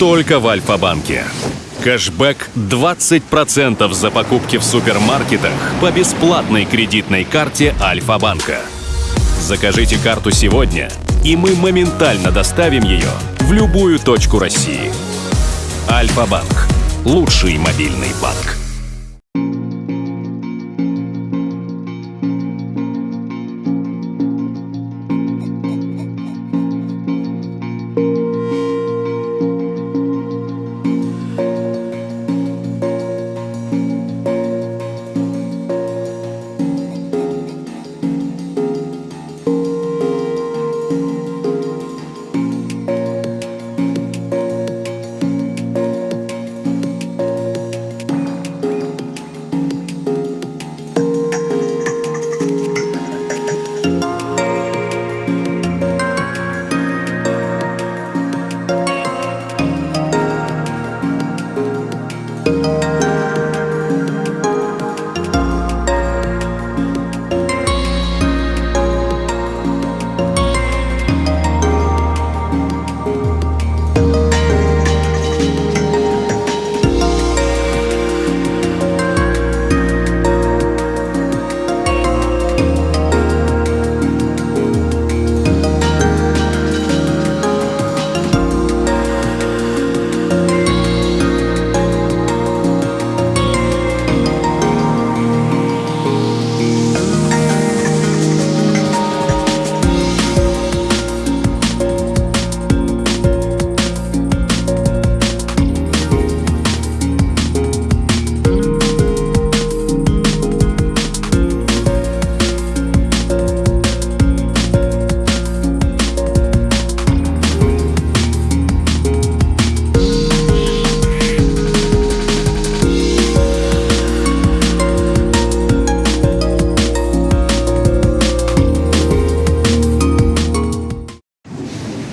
Только в Альфа-банке. Кэшбэк 20% за покупки в супермаркетах по бесплатной кредитной карте Альфа-банка. Закажите карту сегодня, и мы моментально доставим ее в любую точку России. Альфа-банк. Лучший мобильный банк.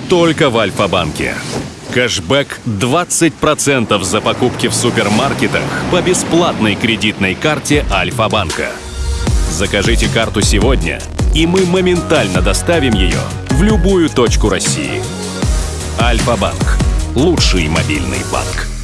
Только в Альфа-банке. Кэшбэк 20% за покупки в супермаркетах по бесплатной кредитной карте Альфа-банка. Закажите карту сегодня, и мы моментально доставим ее в любую точку России. Альфа-банк. Лучший мобильный банк.